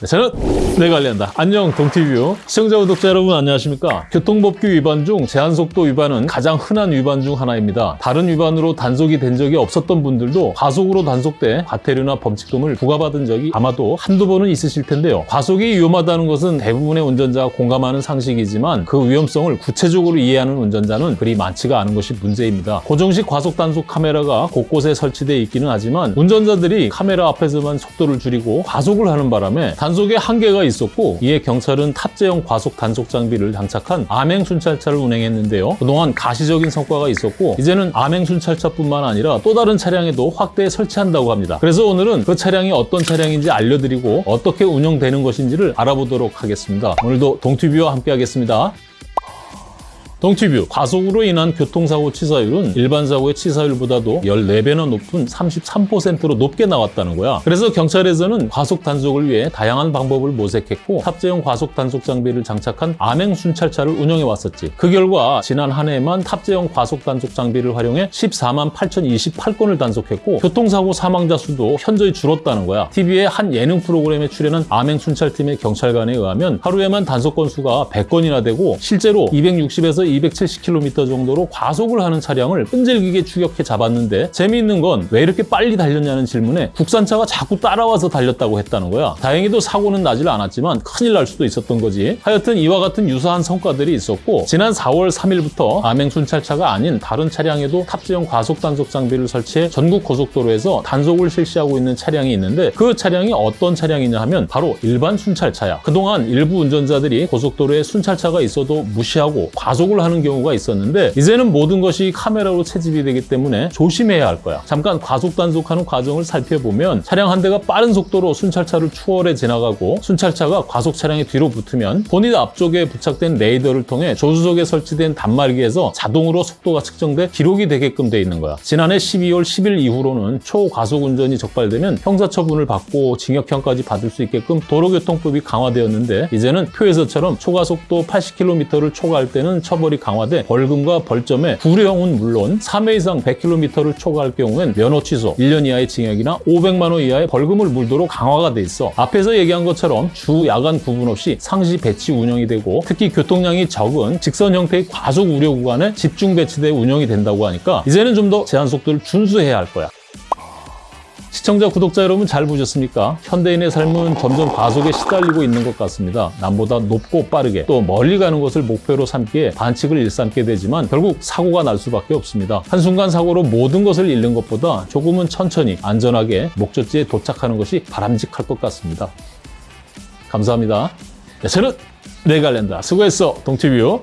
네, 저는 내관리한다. 안녕 동티뷰 시청자 구독자 여러분 안녕하십니까? 교통법규 위반 중 제한속도 위반은 가장 흔한 위반 중 하나입니다. 다른 위반으로 단속이 된 적이 없었던 분들도 과속으로 단속돼 과태료나 범칙금을 부과받은 적이 아마도 한두 번은 있으실 텐데요. 과속이 위험하다는 것은 대부분의 운전자가 공감하는 상식이지만 그 위험성을 구체적으로 이해하는 운전자는 그리 많지가 않은 것이 문제입니다. 고정식 과속 단속 카메라가 곳곳에 설치되어 있기는 하지만 운전자들이 카메라 앞에서만 속도를 줄이고 과속을 하는 바람에 단속에 한계가 있었고 이에 경찰은 탑재형 과속 단속 장비를 장착한 암행 순찰차를 운행했는데요. 그동안 가시적인 성과가 있었고 이제는 암행 순찰차뿐만 아니라 또 다른 차량에도 확대 설치한다고 합니다. 그래서 오늘은 그 차량이 어떤 차량인지 알려드리고 어떻게 운영되는 것인지를 알아보도록 하겠습니다. 오늘도 동티뷰와 함께 하겠습니다. 동티뷰 과속으로 인한 교통사고 치사율은 일반 사고의 치사율보다도 14배나 높은 33%로 높게 나왔다는 거야. 그래서 경찰에서는 과속 단속을 위해 다양한 방법을 모색했고 탑재형 과속 단속 장비를 장착한 암행 순찰차를 운영해 왔었지. 그 결과 지난 한 해에만 탑재형 과속 단속 장비를 활용해 14만 8,028건을 단속했고 교통사고 사망자 수도 현저히 줄었다는 거야. TV의 한 예능 프로그램에 출연한 암행 순찰팀의 경찰관에 의하면 하루에만 단속 건수가 100건이나 되고 실제로 260에서 270km 정도로 과속을 하는 차량을 끈질기게 추격해 잡았는데 재미있는 건 왜 이렇게 빨리 달렸냐는 질문에 국산차가 자꾸 따라와서 달렸다고 했다는 거야. 다행히도 사고는 나질 않았지만 큰일 날 수도 있었던 거지. 하여튼 이와 같은 유사한 성과들이 있었고 지난 4월 3일부터 암행 순찰차가 아닌 다른 차량에도 탑재형 과속 단속 장비를 설치해 전국 고속도로에서 단속을 실시하고 있는 차량이 있는데 그 차량이 어떤 차량이냐 하면 바로 일반 순찰차야. 그동안 일부 운전자들이 고속도로에 순찰차가 있어도 무시하고 과속을 하는 경우가 있었는데 이제는 모든 것이 카메라로 채집이 되기 때문에 조심해야 할 거야. 잠깐 과속 단속하는 과정을 살펴보면 차량 한 대가 빠른 속도로 순찰차를 추월해 지나가고 순찰차가 과속 차량의 뒤로 붙으면 본인 앞쪽에 부착된 레이더를 통해 조수석에 설치된 단말기에서 자동으로 속도가 측정돼 기록이 되게끔 돼 있는 거야. 지난해 12월 10일 이후로는 초과속 운전이 적발되면 형사처분을 받고 징역형까지 받을 수 있게끔 도로교통법이 강화되었는데 이제는 표에서처럼 초과속도 80km를 초과할 때는 처벌이 강화돼 벌금과 벌점에 구류형은 물론 3회 이상 100km를 초과할 경우엔 면허 취소, 1년 이하의 징역이나 500만 원 이하의 벌금을 물도록 강화가 돼 있어. 앞에서 얘기한 것처럼 주, 야간 구분 없이 상시 배치 운영이 되고 특히 교통량이 적은 직선 형태의 과속 우려 구간에 집중 배치돼 운영이 된다고 하니까 이제는 좀 더 제한 속도를 준수해야 할 거야. 시청자, 구독자 여러분 잘 보셨습니까? 현대인의 삶은 점점 과속에 시달리고 있는 것 같습니다. 남보다 높고 빠르게 또 멀리 가는 것을 목표로 삼기에 반칙을 일삼게 되지만 결국 사고가 날 수밖에 없습니다. 한순간 사고로 모든 것을 잃는 것보다 조금은 천천히 안전하게 목적지에 도착하는 것이 바람직할 것 같습니다. 감사합니다. 네, 저는 내갈랜다. 수고했어, 동티뷰.